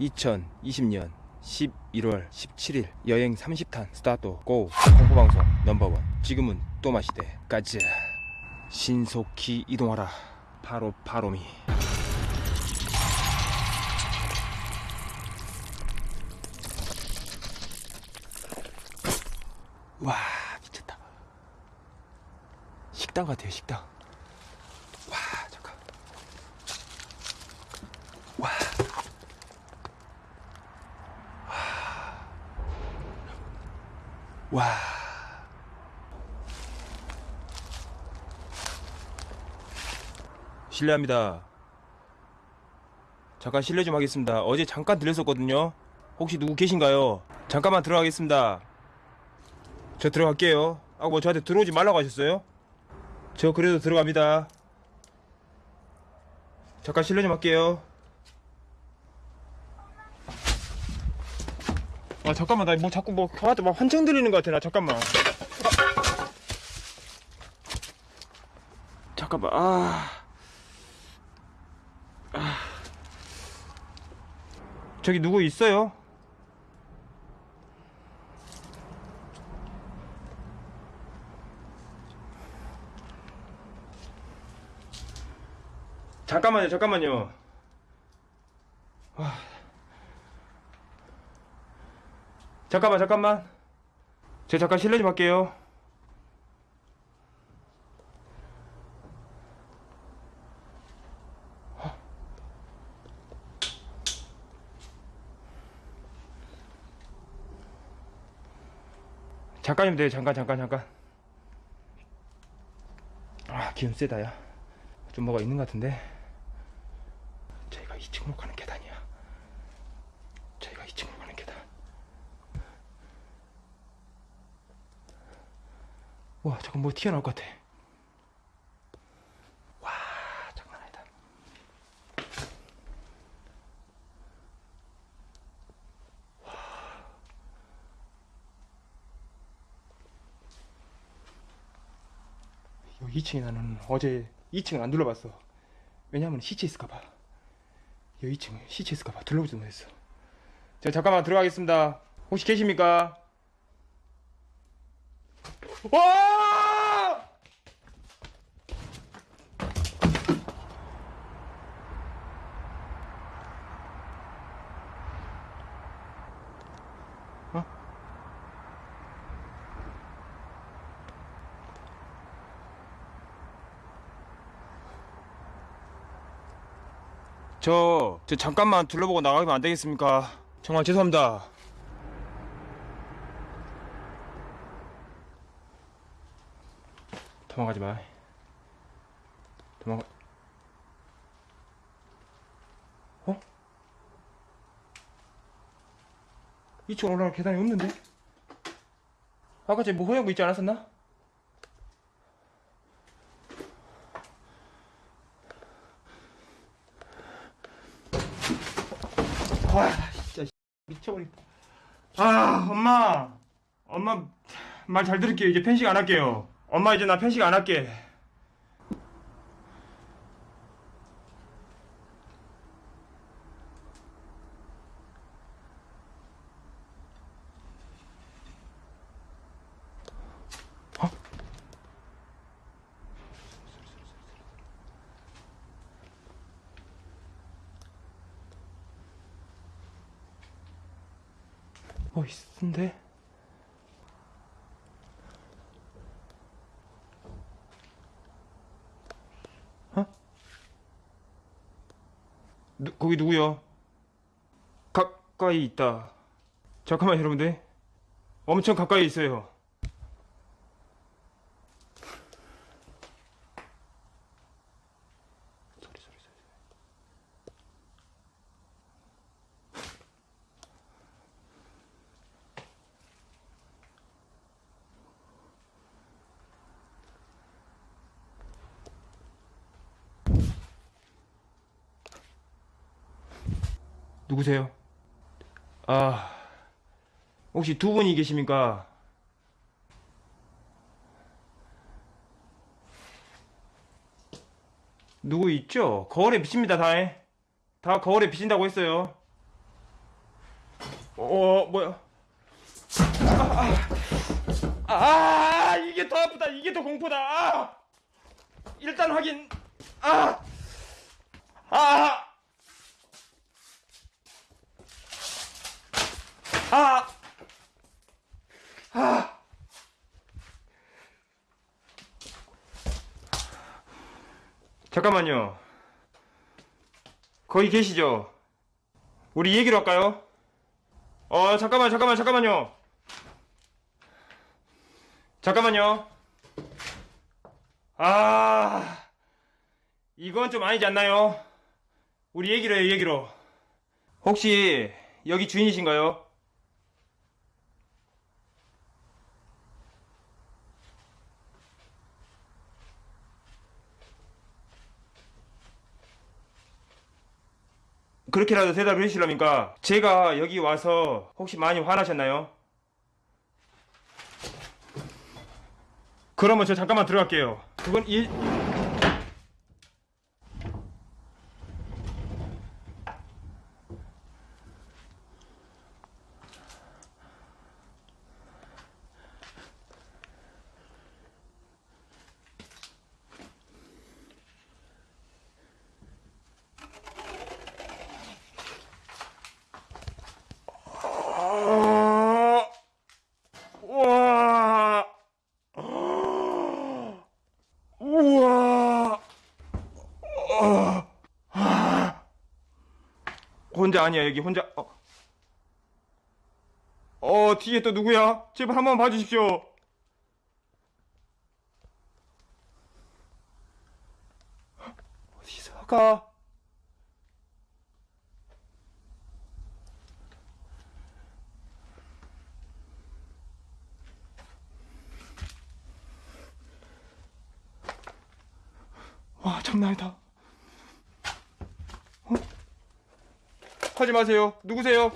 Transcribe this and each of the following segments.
2020년 11월 17일 여행 30탄 스타트 고! 공포방송 넘버원. 지금은 또 마시대 가자 신속히 이동하라. 바로 바로미. 와 미쳤다. 식당 같아요 식당 와 잠깐 와 와. 실례합니다. 잠깐 실례 좀 하겠습니다. 어제 잠깐 들렸었거든요. 혹시 누구 계신가요? 잠깐만 들어가겠습니다. 저 들어갈게요. 아, 뭐 저한테 들어오지 말라고 하셨어요? 저 그래도 들어갑니다. 잠깐 실례 좀 할게요. 아 잠깐만 나 뭐 자꾸 뭐 저한테 막 환청 들리는 것 같아 나 잠깐만 아. 잠깐만 아. 아 저기 누구 있어요? 잠깐만요 잠깐만요 잠깐만 잠깐만. 제가 잠깐 실례 좀 할게요. 잠깐이면 돼요. 잠깐 잠깐 잠깐. 아 기운 세다 야좀 뭐가 있는 것 같은데 저희가 2층으로 가는 계단이야 저희가 2층으로 가는 계단 와 잠깐 뭐 튀어나올 것 같아. 와 장난 아니다. 와. 2층에 나는 어제 2층을 안 둘러봤어. 왜냐면 시체 있을까봐. 여기 2층에 시체 있을까봐 둘러보지도 못했어. 자 잠깐만 들어가겠습니다. 혹시 계십니까? 와! 어? 저, 저 잠깐만 둘러보고 나가면 안 되겠습니까? 정말 죄송합니다. 도망가지 마. 도망가. 어? 2층 올라갈 계단이 없는데? 아까 쟤뭐 허용고 있지 않았었나? 와, 진짜 미쳐버리겠다. 아, 엄마. 엄마 말 잘 들을게요. 이제 편식 안 할게요. 엄마 이제 나 편식 안 할게. 어? 뭐? 거기 누구요? 가까이 있다. 잠깐만 여러분들. 엄청 가까이 있어요. 누구세요? 아, 혹시 두 분이 계십니까? 누구 있죠? 거울에 비칩니다, 다. 다 거울에 비친다고 했어요. 어 뭐야? 아, 아, 아 이게 더 아프다. 이게 더 공포다. 아! 일단 확인. 아, 아, 아, 아. 잠깐만요. 거기 계시죠? 우리 얘기로 할까요? 어, 잠깐만, 잠깐만, 잠깐만요. 잠깐만요. 아, 이건 좀 아니지 않나요? 우리 얘기로 해요, 얘기로. 혹시 여기 주인이신가요? 그렇게라도 대답을 해주시려니까 제가 여기 와서 혹시 많이 화나셨나요? 그러면 저 잠깐만 들어갈게요. 그건 일... 아... 와... 우와. 아. 혼자 아니야 여기 혼자. 어. 어 뒤에 또 누구야? 제발 한번 봐주십시오. 어디서 가? 와 장난 아니다. 하지 마세요. 누구세요?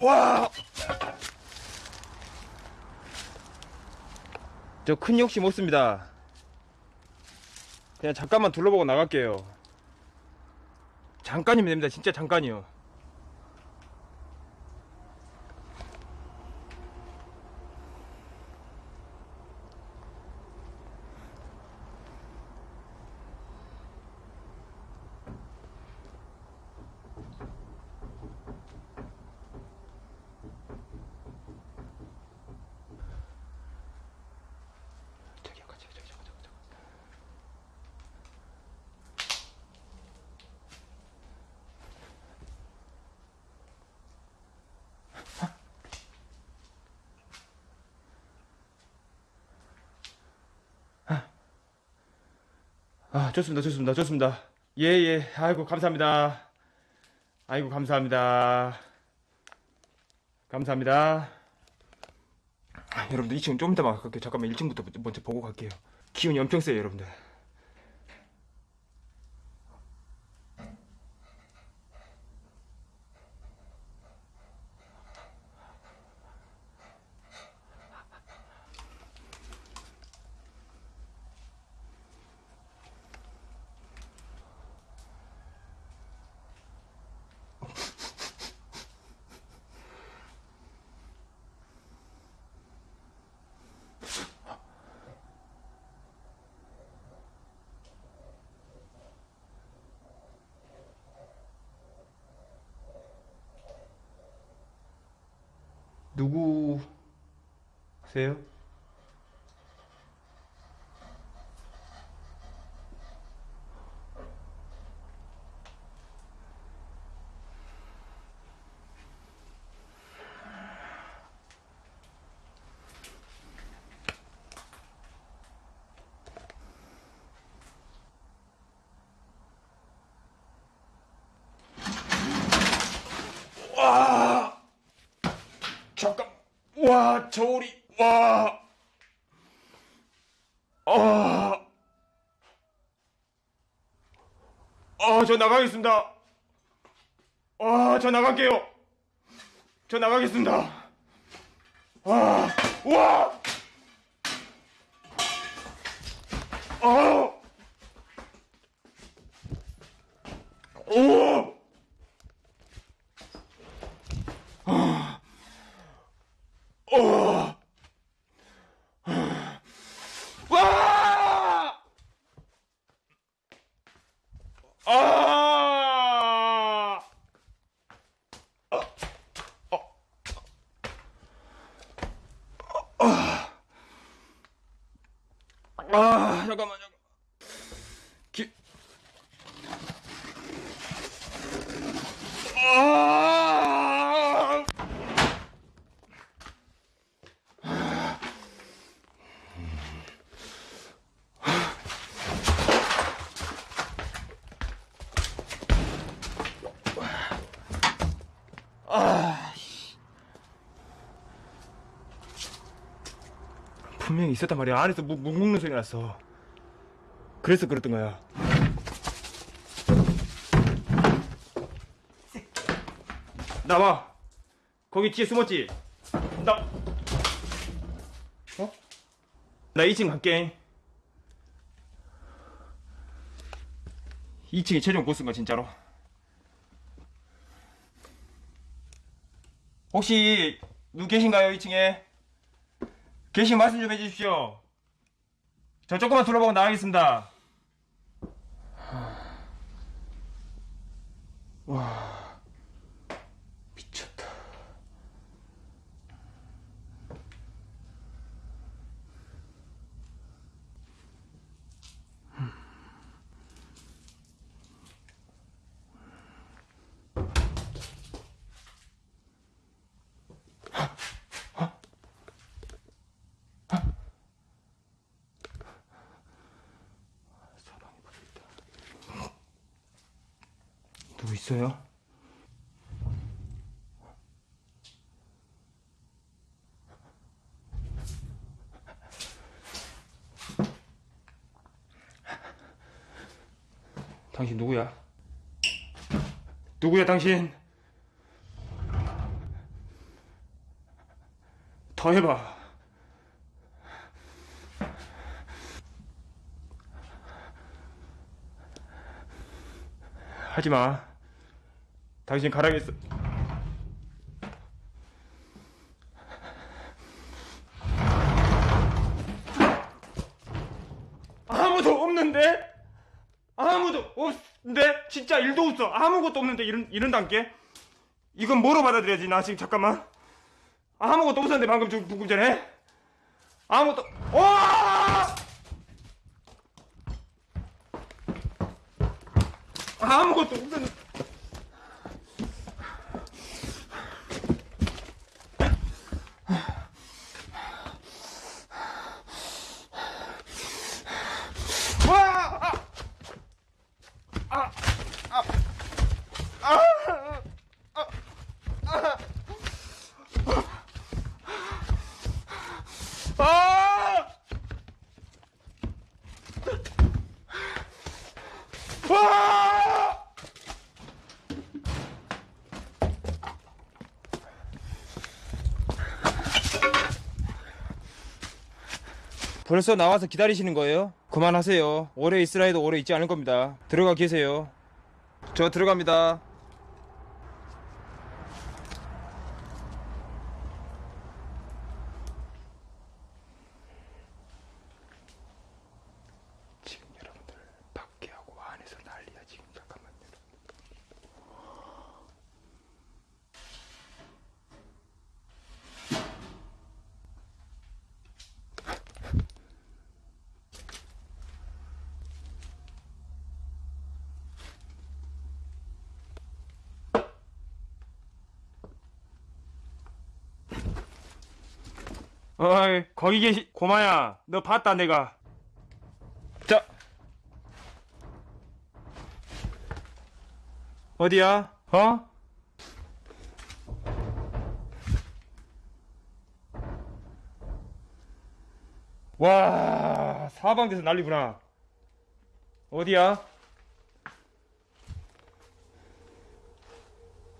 우와! 저 큰 욕심 못 씁니다. 그냥 잠깐만 둘러보고 나갈게요. 잠깐이면 됩니다. 진짜 잠깐이요. 아, 좋습니다, 좋습니다, 좋습니다. 예, 예. 아이고, 감사합니다. 아이고, 감사합니다. 감사합니다. 아, 여러분들 2층 좀 이따 막 갈게요. 잠깐만 1층부터 먼저 보고 갈게요. 기운이 엄청 세요, 여러분들. 누구세요? 와! 잠깐. 와, 저울이. 와. 아. 아, 저 나가겠습니다. 아, 저 나갈게요. 저 나가겠습니다. 아, 와! 아! 오! 아! 오! 와! 아! 아, 잠깐만, 잠깐만. 기... 아! 분명히 있었단 말이야. 안에서 묵, 묵 먹는 소리 났어. 그래서 그랬던 거야. 나와. 거기 뒤에 숨었지? 나. 어? 나 2층 갈게. 2층이 최종 보스인가, 진짜로? 혹시, 누구 계신가요, 2층에? 계신 말씀 좀 해주십시오. 저 조금만 둘러보고 나가겠습니다. 와, 미쳤다. 사방에 박혀있다. 누구 있어요? 당신 누구야? 누구야 당신? 더 해봐. 하지 마. 당신 가라겠어. 아무도 없는데? 아무도 없는데? 진짜 일도 없어. 아무것도 없는데 이런 이런 단계? 이건 뭐로 받아들여야지? 나 지금 잠깐만. 아무것도 없었는데 방금 좀 조금 전에 아무것도 와! 아무것도 없었는데. 와! 벌써 나와서 기다리시는 거예요? 그만하세요. 오래 있으라 해도 오래 있지 않을 겁니다. 들어가 계세요. 저 들어갑니다. 지금 여러분들 밖에 하고 안에서 난리야 지금 잠깐만요. 어이 거기 계시 고마야 너 봤다 내가 자 어디야 어? 와 사방돼서 난리구나 어디야?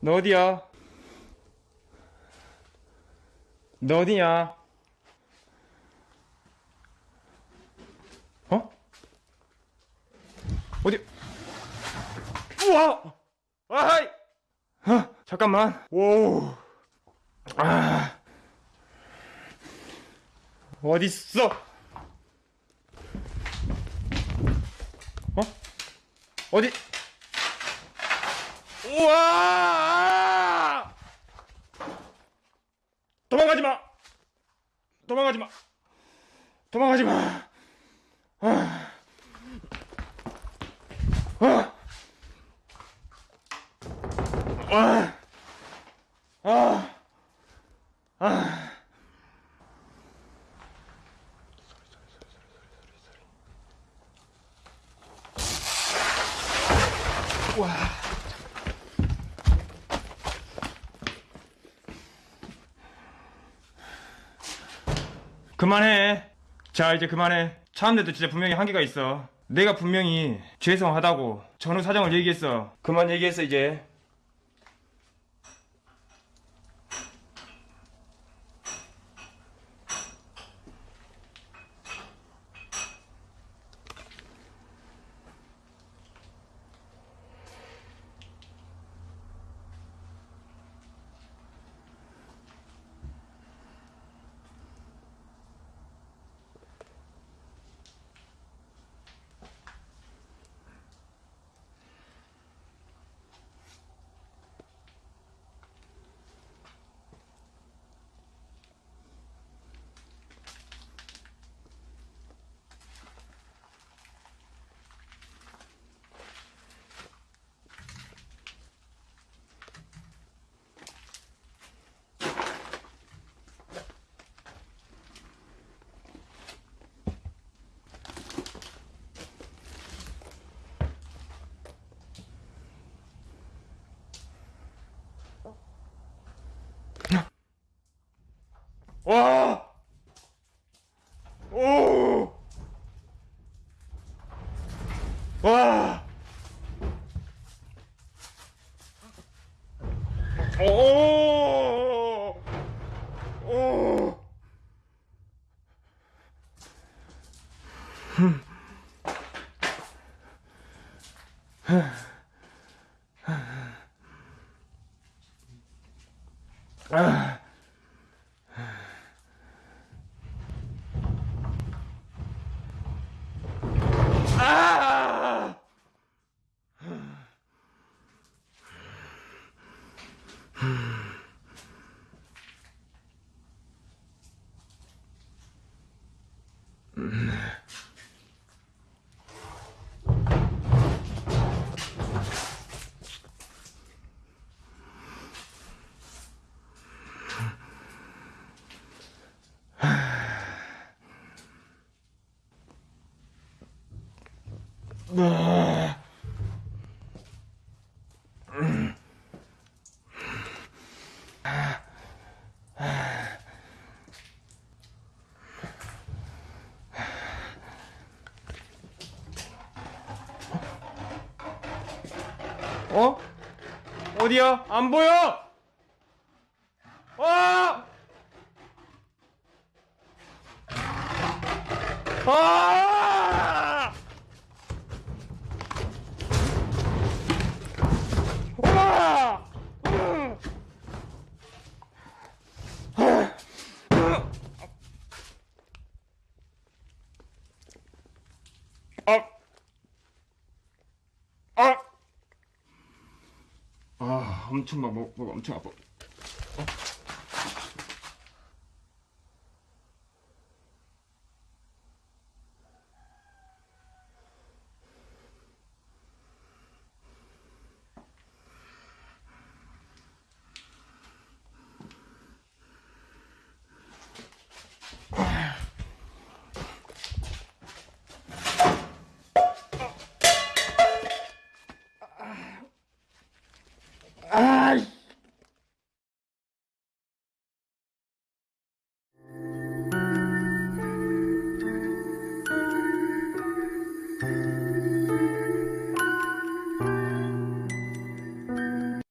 너 어디야? 너 어디냐? 어디? 우와! 아이! 어, 잠깐만. 오. 아. 어딨어? 어? 어디? 우와! 도망가지 마! 도망가지 마! 도망가지 마! 아. 아. 아. 아. 아. 와. 그만해. 자, 이제 그만해. 차는데도 진짜 분명히 한계가 있어. 내가 분명히 죄송하다고 전후 사정을 얘기했어. 그만 얘기했어, 이제. 와! 오! 와! 오! Um, 어? 어디야? 안 보여! 아! 아! 엄청 막, 목, 목 엄청 아파.